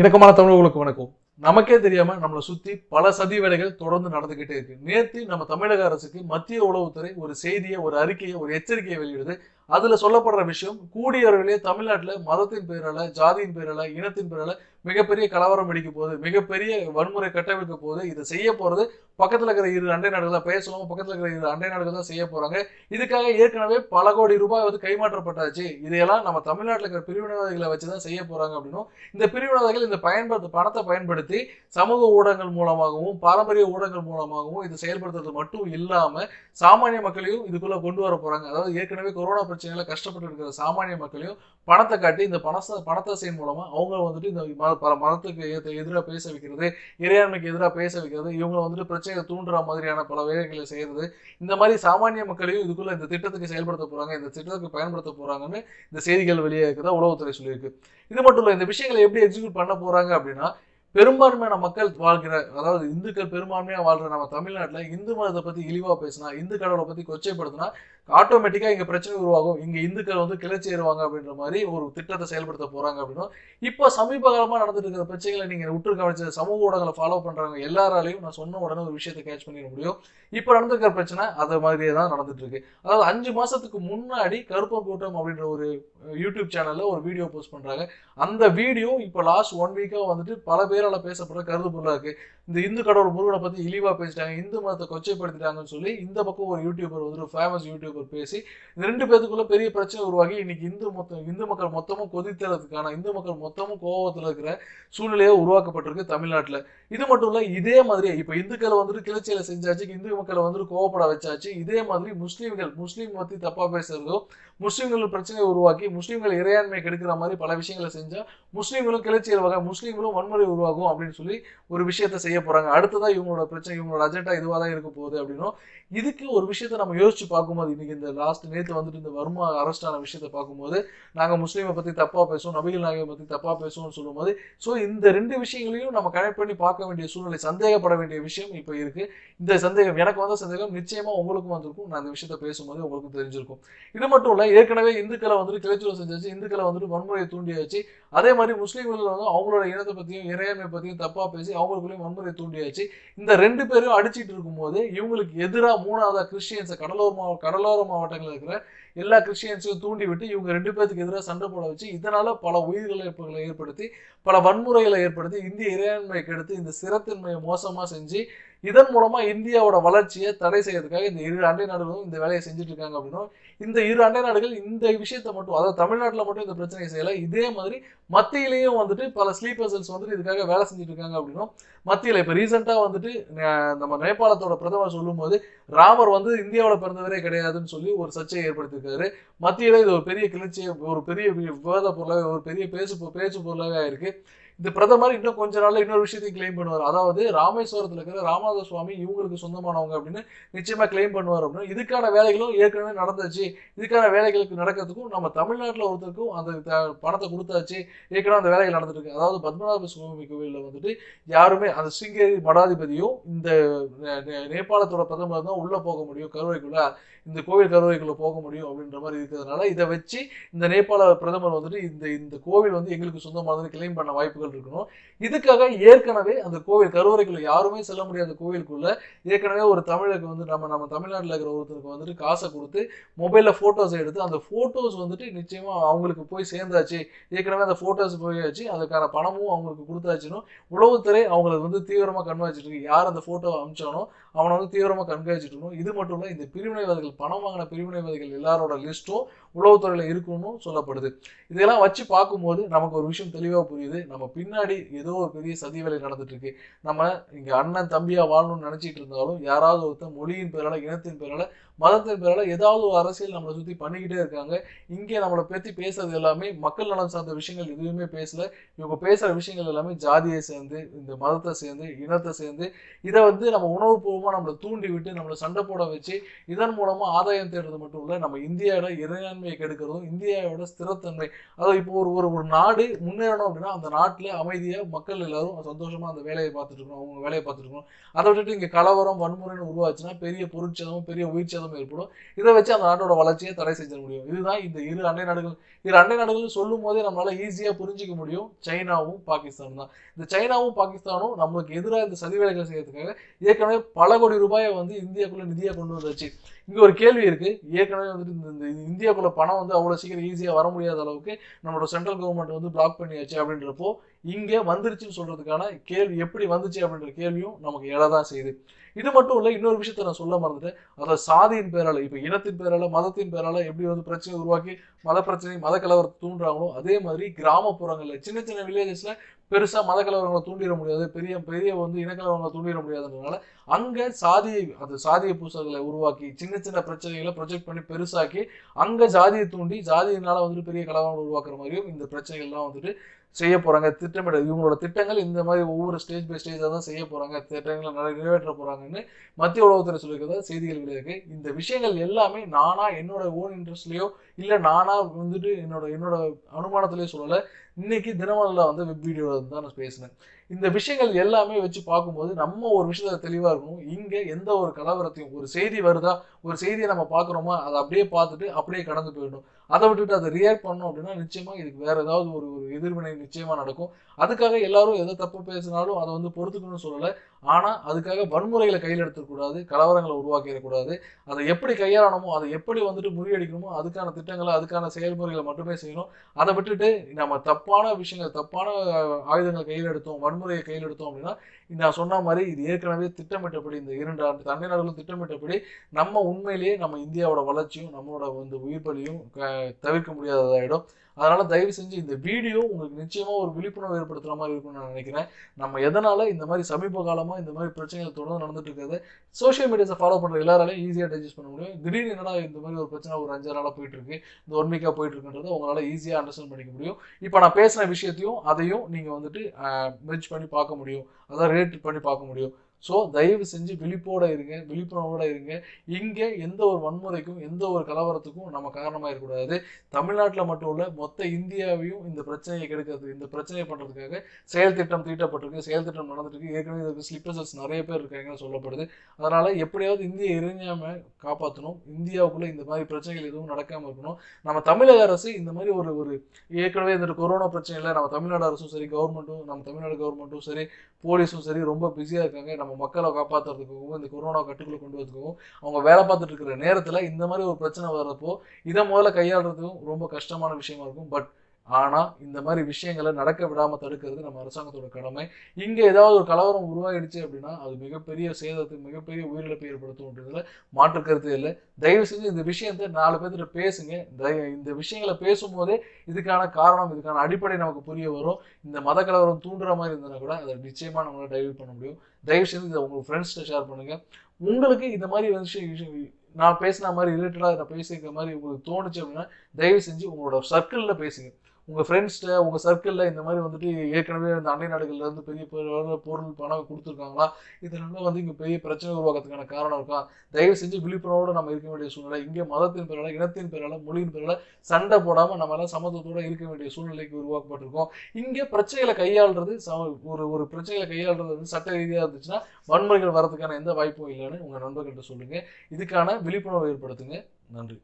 இணக்கமான தமிழர்களுக்கு வணக்கம். நமக்கே தெரியாம நம்மளை சுத்தி பல சதி வேலைகள் தொடர்ந்து நடந்துகிட்டே இருக்கு. நேற்று நம்ம தமிழக அரசுக்கு மத்திய உளவுத்துறை ஒரு செய்தியை ஒரு அறிக்கையை ஒரு எச்சரிக்கையை வெளியிடுது. அதுல சொல்லப்படுற விஷயம் கூடிய விரைவிலே தமிழ்நாட்டுல மதத்தின் பேரால ஜாதியின் பேரால இனத்தின் பேரால மிகப்பெரிய கலவரம் வெடிக்க போகுது மிகப்பெரிய வன்முறை கட்டமைக்க போகுது. இதை செய்ய போறது பக்கத்துல இருக்கிற இரு அண்டை நாடுகள் தான் பெயர் சொல்லாம பக்கத்துல இருக்கிற இரு அண்டை நாடுகள் தான் செய்ய போறாங்க. இதுக்காக ஏற்கனவே பல கோடி ரூபாய் வந்து கைமாற்றப்பட்டாச்சு. இதையெல்லாம் நம்ம தமிழ்நாட்டில் இருக்கிற பிரிவினைவாதிகளை வச்சுதான் செய்ய போறாங்க அப்படின்னும் இந்த பிரிவினவாதிகள் இந்த பயன்படுத்த பணத்தை பயன்படுத்தி சமூக ஊடகங்கள் மூலமாகவும் பாரம்பரிய ஊடகங்கள் மூலமாகவும் இது செயல்படுத்துறது மட்டும் இல்லாம சாமானிய மக்களையும் இதுக்குள்ள கொண்டு வர போறாங்க. அதாவது ஏற்கனவே கொரோனா பிரச்சனையில கஷ்டப்பட்டு இருக்கிற சாமானிய மக்களையும் பணத்தை காட்டி இந்த பணத்தை பணத்தை செய்யும் மூலமா அவங்க வந்துட்டு இந்த பல மதத்துக்கு எதிராக பேச வைக்கிறது இறையாண்மைக்கு எதிராக பேச வைக்கிறது இவங்க வந்துட்டு பிரச்சனையை தூண்டுற மாதிரியான பல வேலைகளை செய்யறது. இந்த மாதிரி சாமானிய மக்களையும் இதுக்குள்ள இந்த திட்டத்துக்கு செயல்படுத்த போறாங்க இந்த திட்டத்துக்கு பயன்படுத்த போறாங்கன்னு இந்த செய்திகள் வெளியே இருக்கிறதா உளவுத்துறை சொல்லியிருக்கு. இது மட்டும் இல்லை இந்த விஷயங்களை எப்படி எக்ஸிக்யூட் பண்ண போறாங்க அப்படின்னா பெரும்பான்மையான மக்கள் வாழ்கிற அதாவது இந்துக்கள் பெரும்பான்மையாக வாழ்கிற நம்ம தமிழ்நாட்டில் இந்து மதத்தை பற்றி இழிவாக பேசினா இந்து கடவுளை பற்றி கொச்சைப்படுத்தினா ஆட்டோமேட்டிக்காக இங்கே பிரச்சனை உருவாகும். இங்கே இந்துக்கள் வந்து கிளர்ச்சி ஏறுவாங்க அப்படின்ற மாதிரி ஒரு திட்டத்தை செயல்படுத்த போகிறாங்க அப்படின்னா இப்போ சமீப காலமாக நடந்துட்டு இருக்கிற பிரச்சனைகளை நீங்கள் உற்று கவனிச்ச சமூக ஊடகங்களை ஃபாலோ பண்ணுறவங்க எல்லாராலையும் நான் சொன்ன உடனே ஒரு விஷயத்தை கேட்ச் பண்ணிட முடியும். இப்போ நடந்துருக்கிற பிரச்சனை அது மாதிரியே தான் நடந்துட்டு இருக்கு. அதாவது அஞ்சு மாதத்துக்கு முன்னாடி கருப்பம் கூட்டம் அப்படின்ற ஒரு யூடியூப் சேனலில் ஒரு வீடியோ போஸ்ட் பண்ணுறாங்க அந்த வீடியோ இப்போ லாஸ்ட் ஒன் வீக்காக வந்துட்டு பல பேரால் பேசப்படுற கருது பொருளாக இருக்குது இந்த இந்து கடவுள் முருகனை பற்றி இழிவாக பேசிட்டாங்க இந்து மதத்தை கொச்சைப்படுத்திட்டாங்கன்னு சொல்லி இந்த பக்கம் ஒரு யூடியூபர் வந்துட்டு ஃபேமஸ் யூடியூபர் பேசி இந்த ரெண்டு பேத்துக்குள்ள பெரிய பிரச்சனை உருவாகி இன்னைக்கு இந்து மொத்தம் இந்து மக்கள் மொத்தமும் கொதித்தறதுக்கான இந்து மக்கள் மொத்தமும் கோபத்தில் இருக்கிற சூழ்நிலையே உருவாக்கப்பட்டிருக்கு தமிழ்நாட்டில். இது மட்டும் இல்ல இதே மாதிரி இப்போ இந்துக்களை வந்துட்டு கிளர்ச்சியில் செஞ்சாச்சு இந்து மக்களை வந்துட்டு கோவப்பட வச்சாச்சு இதே மாதிரி முஸ்லீம்கள் முஸ்லீம் பத்தி தப்பாக பேசுறதோ முஸ்லீம்கள் பிரச்சனையை உருவாக்கி முஸ்லீம்கள் இறையாண்மை கெடுக்கிற மாதிரி பல விஷயங்களை செஞ்சால் முஸ்லீம்களும் கிளர்ச்சியில் வகை முஸ்லீம்களும் வன்முறை உருவாகும் அப்படின்னு சொல்லி ஒரு விஷயத்த செய்ய போறாங்க. அடுத்ததா இவங்களோட பிரச்சனை இவங்களோட அஜெண்டா இதுவாக தான் இருக்க போகுது அப்படின்னும் இதுக்கு ஒரு விஷயத்த நம்ம யோசிச்சு பார்க்கும்போது இன்னைக்கு இந்த லாஸ்ட் நேற்று வந்துட்டு இந்த வர்மா அரெஸ்ட் ஆன விஷயத்த பார்க்கும்போது நாங்கள் முஸ்லீமை பற்றி தப்பாக பேசுவோம் நபிகள் நாயகம் பற்றி தப்பாக பேசுவோம்னு சொல்லும்போது ஸோ இந்த ரெண்டு விஷயங்களையும் நம்ம கனெக்ட் பண்ணி பார்க்க வேண்டிய சூழ்நிலை சந்தேகப்பட வேண்டிய விஷயம் இப்போ இருக்குது இந்த சந்தேகம் எனக்கு வந்த சந்தேகம் நிச்சயமாக உங்களுக்கும் வந்திருக்கும். நான் இந்த விஷயத்த பேசும்போது உங்களுக்கு தெரிஞ்சிருக்கும். இது மட்டும் இல்லை ஏற்கனவே இந்துக்களை வந்துட்டு கிளர்ச்சியில் செஞ்சாச்சு இந்துக்களை வந்துட்டு வன்முறையை தூண்டியாச்சு. அதே மாதிரி முஸ்லீம்கள் வந்து அவங்களோட இனத்தை பற்றியும் இறையாண்மை பற்றியும் தப்பாக பேசி அவங்களுக்குள்ளேயும் வன்முறை தூண்டியாச்சு. இந்த ரெண்டு பேரும் அடிச்சிட்டு இருக்கும்போது இவங்களுக்கு எதிராக மூணாவதா கிறிஸ்டியன்ஸை கடலோர மாவ கடலோர மாவட்டங்களில் இருக்கிற எல்லா கிறிஸ்டியன்ஸையும் தூண்டி விட்டு இவங்க ரெண்டு பேருக்கு எதிராக சண்டை போட வச்சு இதனால பல உயிரிழப்புகளை ஏற்படுத்தி பல வன்முறைகளை ஏற்படுத்தி இந்திய இறையாண்மையை கெடுத்து இந்த சிறத்தின்மையை மோசமா செஞ்சு இதன் மூலமா இந்தியாவோட வளர்ச்சியை தடை செய்யறதுக்காக இந்த இரு அண்டை நாடுகளும் இந்த வேலையை செஞ்சுட்டு இருக்காங்க அப்படின்னும். இந்த இரு அண்டை நாடுகள் இந்த விஷயத்தை மட்டும் அதாவது தமிழ்நாட்டில் மட்டும் இந்த பிரச்சனையை செய்யல. இதே மாதிரி மத்தியிலையும் வந்துட்டு பல ஸ்லீப்பர் செல்ஸ் வந்துட்டு இதுக்காக வேலை செஞ்சுட்டு இருக்காங்க அப்படின்னும். மத்தியில் இப்போ ரீசெண்டாக வந்துட்டு நம்ம நேபாளத்தோட பிரதமர் சொல்லும்போது ராமர் வந்து இந்தியாவில் பிறந்தவரே கிடையாதுன்னு சொல்லி ஒரு சர்ச்சையை ஏற்படுத்தியிருக்காரு. மத்தியில் இது ஒரு பெரிய கிளர்ச்சி ஒரு பெரிய விவாத பொருளாக ஒரு பெரிய பேசு பேச்சு பொருளாகவே இருக்குது இந்த பிரதமர் இன்னும் கொஞ்ச நாள்ல இன்னொரு விஷயத்தையும் கிளைம் பண்ணுவார். அதாவது ராமேஸ்வரத்துல இருக்கிற ராமநாத சுவாமி இவங்களுக்கு சொந்தமானவங்க அப்படின்னு நிச்சயமா கிளைம் பண்ணுவார் அப்படின்னு. இதுக்கான வேலைகளும் ஏற்கனவே நடந்துச்சு. இதுக்கான வேலைகளுக்கு நடக்கிறதுக்கும் நம்ம தமிழ்நாட்டில் ஒருத்தருக்கும் அந்த த- பணத்தை கொடுத்தாச்சு. ஏற்கனவே அந்த வேலைகள் நடந்துட்டு இருக்கு. அதாவது பத்மநாப சுவாமி கோவிலில் வந்துட்டு யாருமே அந்த சிங்கேரி மடாதிபதியும் இந்த நே- நேபாளத்தோட பிரதமர் தான் உள்ள போக முடியும். கருவைக்குள்ள இந்த கோவில் கருவைக்குள்ள போக முடியும் அப்படின்ற மாதிரி இருக்கிறதுனால இதை வச்சு இந்த நேபாள பிரதமர் வந்துட்டு இந்த இந்த கோவில் வந்து எங்களுக்கு சொந்தமானது கிளைம் பண்ண வாய்ப்புகள் இருக்கணும் இதுக்காக ஏற்கனவே அந்த கோவில் கருவறைக்குள்ள யாருமே செல்ல முடியாத கோவிலுக்குள்ள ஏற்கனவே ஒரு தமிழருக்கு வந்து நம்ம நம்ம தமிழ்நாட்டில் இருக்கிற ஒருத்தருக்கு வந்துட்டு காசை கொடுத்து மொபைலில் ஃபோட்டோஸ் எடுத்து அந்த ஃபோட்டோஸ் வந்துட்டு நிச்சயமாக அவங்களுக்கு போய் சேர்ந்தாச்சு. ஏற்கனவே அந்த ஃபோட்டோஸ் போயாச்சு. அதுக்கான பணமும் அவங்களுக்கு கொடுத்தாச்சுன்னு உளவுத்துறை அவங்களுக்கு வந்து தீவிரமாக கண்காணிச்சிட்டு இருக்கு. யார் அந்த ஃபோட்டோ அமிச்சானோ அவனை வந்து தீவிரமாக கண்காணிச்சிட்டு இருக்கணும். இது மட்டும் இல்லை இந்த பிரிவினைவாதிகள் பணம் வாங்கின பிரிவினைவாதிகள் எல்லாரோட லிஸ்ட்டும் உளவுத்துறையில் இருக்கும்னு சொல்லப்படுது. இதெல்லாம் வச்சு பார்க்கும்போது நமக்கு ஒரு விஷயம் தெளிவாக புரியுது. நம்ம பின்னாடி ஏதோ ஒரு பெரிய சதி வேலை நடந்துட்டு இருக்கு நம்ம இங்க அண்ணன் தம்பியா வாழணும்னு நினைச்சிட்டு இருந்தாலும் யாராவது ஒருத்தர் மொழியின் பேரால இனத்தின் பேரால மதத்தின் பேரால ஏதாவது ஒரு அரசியல் நம்மளை சுத்தி பண்ணிக்கிட்டே இருக்காங்க. இங்கே நம்மளை பத்தி பேசுறது எல்லாமே மக்கள் நலம் சார்ந்த விஷயங்கள் எதுவுமே பேசல. இவங்க பேசுற விஷயங்கள் எல்லாமே ஜாதியை சேர்ந்து இந்த மதத்தை சேர்ந்து இனத்தை சேர்ந்து இதை வந்து நம்ம உணவு பூர்வமாக நம்மளை தூண்டி விட்டு நம்மளை சண்டை போட வச்சு இதன் மூலமா ஆதாயம் தேடுறது மட்டும் இல்லை நம்ம இந்தியாவோட இறையாண்மையை கெடுக்கிறதும் இந்தியாவோட ஸ்திரத்தன்மை. அதாவது இப்போ ஒரு ஒரு ஒரு நாடு முன்னேறணும் அப்படின்னா அந்த நாட்டு நாட்டிலே அமைதியாக மக்கள் எல்லாரும் சந்தோஷமாக அந்த வேலையை பார்த்துட்டு இருக்கணும் அவங்க வேலையை பார்த்துட்டு இருக்கணும். அதை விட்டுட்டு இங்கே கலவரம் வன்முறைன்னு உருவாச்சுன்னா பெரிய பொருட்சேதமும் பெரிய உயிர்ச்சேதமும் ஏற்படும். இதை வச்சு அந்த நாட்டோட வளர்ச்சியை தடை செஞ்சிட முடியும். இதுதான் இந்த இரு அண்டை நாடுகள். இரு அண்டை நாடுகள் சொல்லும் போதே நம்மளால ஈஸியாக புரிஞ்சிக்க முடியும். சைனாவும் பாகிஸ்தானும் தான். இந்த சைனாவும் பாகிஸ்தானும் நம்மளுக்கு எதிராக இந்த சதி வேலைகள் செய்யறதுக்காக ஏற்கனவே பல கோடி ரூபாயை வந்து இந்தியாக்குள்ள நிதியாக கொண்டு வந்தாச்சு. இங்கே ஒரு கேள்வி இருக்கு. ஏற்கனவே வந்துட்டு இந்த இந்த இந்தியாக்குள்ள பணம் வந்து அவ்வளோ சீக்கிரம் ஈஸியாக வர முடியாத அளவுக்கு நம்மளோட சென்ட்ரல் கவர்மெண்ட் வந்து பிளாக் பண்ணியாச்சு அப்படின்றப்போ இங்கே வந்துருச்சுன்னு சொல்கிறதுக்கான கேள்வி எப்படி வந்துச்சு அப்படின்ற கேள்வியும் நமக்கு எழதான் செய்யுது. இது மட்டும் இல்லை இன்னொரு விஷயத்த நான் சொல்ல மறந்துட்டேன். அதாவது சாதியின் பேரால் இப்போ இனத்தின் பேரால் மதத்தின் பேரால் எப்படி வந்து பிரச்சனை உருவாக்கி மத பிரச்சனை மத கலவரத்தை தூண்டுறாங்களோ அதே மாதிரி கிராமப்புறங்களில் சின்ன சின்ன வில்லேஜஸில் பெருசாக மத கலவரங்களை தூண்டிட முடியாது பெரிய பெரிய வந்து இனக்கலவரங்களை தூண்டிட முடியாதுன்றதுனால அங்கே சாதியை அந்த சாதிய பூசல்களை உருவாக்கி சின்ன சின்ன பிரச்சனைகளை ப்ரொஜெக்ட் பண்ணி பெருசாக்கி அங்கே ஜாதியை தூண்டி ஜாதியினால வந்துட்டு பெரிய கலவரங்கள் உருவாக்குற மாதிரியும் இந்த பிரச்சனைகள்லாம் வந்துட்டு செய்ய போகிறாங்க திட்டமிட இவங்களோட திட்டங்கள் இந்த மாதிரி ஒவ்வொரு ஸ்டேஜ் பை ஸ்டேஜாக தான் செய்ய போகிறாங்க திட்டங்களை நிறைய நிறைவேற்ற போகிறாங்கன்னு மத்திய உளவுத்துறை சொல்லியிருக்கிறதா செய்திகள் வெளியிருக்கு இந்த விஷயங்கள் எல்லாமே நானா என்னோட ஓன் இன்ட்ரெஸ்ட்லேயோ இல்லை நானா வந்துட்டு என்னோட என்னோட அனுமானத்திலேயோ சொல்லலை. இன்னைக்கு தினமலில் வந்து வெப் வீடியோ தான் நான் பேசினேன். இந்த விஷயங்கள் எல்லாமே வச்சு பார்க்கும்போது நம்ம ஒரு விஷயத்த தெளிவாக இருக்கணும். இங்கே எந்த ஒரு கலவரத்தையும் ஒரு செய்தி வருதா ஒரு செய்தியை நம்ம பார்க்குறோமா அதை அப்படியே பார்த்துட்டு அப்படியே கடந்து போயிடணும். அதை விட்டுட்டு அதை ரியாக்ட் பண்ணோம் அப்படின்னா நிச்சயமாக இதுக்கு வேற ஏதாவது ஒரு ஒரு எதிர்வினை நிச்சயமாக நடக்கும். அதுக்காக எல்லாரும் எதை தப்பு பேசினாலும் அதை வந்து பொறுத்துக்கணும்னு சொல்லலை. ஆனால் அதுக்காக வன்முறைகளை கையில் எடுத்துக்கூடாது கலவரங்களை உருவாக்கிடக்கூடாது. அதை எப்படி கையாளணுமோ அதை எப்படி வந்துட்டு முறியடிக்கணுமோ அதுக்கான திட்டங்களை அதுக்கான செயல்முறைகளை மட்டுமே செய்யணும். அதை விட்டுட்டு நம்ம தப்பான விஷயங்கள் தப்பான ஆயுதங்கள் ஆயுதங்களை கையில் எடுத்தோம் வன்முறையை கையில் எடுத்தோம் அப்படின்னா நான் சொன்ன மாதிரி இது ஏற்கனவே திட்டமிட்டபடி இந்த இரண்டு ஆண்டு தண்டை நாடுகளும் திட்டமிட்டபடி நம்ம உண்மையிலேயே நம்ம இந்தியாவோட வளர்ச்சியும் நம்மளோட வந்து உயிர் பலியும் தவிர்க்க முடியாததாயிடும். அதனால தயவு செஞ்சு இந்த வீடியோ உங்களுக்கு நிச்சயமா ஒரு விழிப்புணர்வு ஏற்படுத்துற மாதிரி இருக்கும்னு நான் நினைக்கிறேன். நம்ம எதனால இந்த மாதிரி சமீப காலமா இந்த மாதிரி பிரச்சனைகள் தொடர்ந்து நடந்துட்டு இருக்கிறது சோஷியல் மீடியாஸை ஃபாலோ பண்ற எல்லாராலையும் ஈஸியா டைஜஸ்ட் பண்ண முடியும். திடீர்னு என்னடா இந்த மாதிரி ஒரு பிரச்சனை ஒரு அஞ்சு நாளா போயிட்டு இருக்கு இந்த ஒன் வீக்கா போயிட்டு இருக்குன்றது உங்களால ஈஸியா அண்டர்ஸ்டாண்ட் பண்ணிக்க முடியும். இப்போ நான் பேசின விஷயத்தையும் அதையும் நீங்க வந்துட்டு மெர்ஜ் பண்ணி பார்க்க முடியும். அதான் ரேட் பண்ணி பார்க்க முடியும். ஸோ தயவு செஞ்சு விழிப்போட இருங்க விழிப்புணர்வோட இருங்க. இங்கே எந்த ஒரு வன்முறைக்கும் எந்த ஒரு கலவரத்துக்கும் நம்ம காரணமாக இருக்கக்கூடாது. தமிழ்நாட்டில் மட்டும் இல்லை மொத்த இந்தியாவையும் இந்த பிரச்சனையை கெடுக்கிறது இந்த பிரச்சனையை பண்ணுறதுக்காக செயல் திட்டம் தீட்டப்பட்டிருக்கு செயல் திட்டம் நடந்துட்டு ஏற்கனவே இதற்கு ஸ்லிப்பர்ஸஸ் நிறைய பேர் இருக்காங்கன்னு சொல்லப்படுது. அதனால் எப்படியாவது இந்திய இறைஞ்சாம காப்பாற்றணும் இந்தியாவுக்குள்ளே இந்த மாதிரி பிரச்சனைகள் எதுவும் நடக்காமல் இருக்கணும். நம்ம தமிழக அரசு இந்த மாதிரி ஒரு ஒரு ஏற்கனவே இந்த கொரோனா பிரச்சனையில் நம்ம தமிழ்நாடு அரசும் சரி கவர்மெண்ட்டும் நம்ம தமிழ்நாடு கவர்மெண்ட்டும் சரி போலீஸும் சரி ரொம்ப பிஸியாக இருக்காங்க. நம்ம மக்களை காப்பாற்றுறதுக்கும் இந்த கொரோனா கட்டுக்குள்ள கொண்டு வரதுக்கும் அவங்க வேலை பார்த்துட்டு இருக்கிற நேரத்தில் இந்த மாதிரி ஒரு பிரச்சனை வர்றப்போ இதை முதல்ல கையாளுறதுக்கும் ரொம்ப கஷ்டமான விஷயமா இருக்கும். பட் ஆனால் இந்த மாதிரி விஷயங்களை நடக்க விடாமல் தடுக்கிறது நம்ம அரசாங்கத்தோட கடமை. இங்கே ஏதாவது ஒரு கலவரம் உருவாயிடுச்சு அப்படின்னா அது மிகப்பெரிய சேதத்துக்கு மிகப்பெரிய உயிரிழப்பை ஏற்படுத்தும்ன்றதுல மாற்று கருத்து இல்லை. தயவு செஞ்சு இந்த விஷயத்தை நாலு பேர்கிட்ட பேசுங்க. இந்த விஷயங்களை பேசும்போதே இதுக்கான காரணம் இதுக்கான அடிப்படை நமக்கு புரிய வரும். இந்த மத கலவரம் தூண்டுற மாதிரி இருந்ததுன்னா கூட அதை நிச்சயமாக நம்மளால் டைவர்ட் பண்ண முடியும். தயவு செஞ்சு இதை உங்கள் ஃப்ரெண்ட்ஸ்கிட்ட ஷேர் பண்ணுங்கள் உங்களுக்கு இந்த மாதிரி விஷயம் விஷயம் நான் பேசின மாதிரி ரிலேட்டடாக நான் பேசியிருக்க மாதிரி உங்களுக்கு தோணுச்சு அப்படின்னா தயவு செஞ்சு உங்களோட சர்க்கிளில் பேசுங்க. உங்கள் ஃப்ரெண்ட்ஸ்கிட்ட உங்கள் சர்க்கிளில் இந்த மாதிரி வந்துட்டு ஏற்கனவே இந்த அண்டை நாடுகள்லேருந்து பெரிய பொருள் பணம் கொடுத்துருக்காங்களா? இதனால வந்து இங்கே பெரிய பிரச்சனை உருவாக்கிறதுக்கான காரணம் இருக்கா? தயவு செஞ்சு விழிப்புணர்வோடு நம்ம இருக்க வேண்டிய சூழ்நிலை இங்கே மதத்தின் பேரால இனத்தின் பேரால மொழியின் பேரால சண்டை போடாமல் நம்ம எல்லாம் இருக்க வேண்டிய சூழ்நிலைக்கு உருவாக்கப்பட்டிருக்கோம். இங்கே பிரச்சனைகளை கையாளுறது சம- ஒரு ஒரு பிரச்சனைகளை கையாளுறது வந்து சட்ட ரீதியாக இருந்துச்சுன்னா வன்முறைகள் வரதுக்கான எந்த வாய்ப்பும் இல்லைன்னு உங்கள் நண்பர்கிட்ட சொல்லுங்கள் இதுக்கான விழிப்புணர்வு ஏற்படுத்துங்க. நன்றி.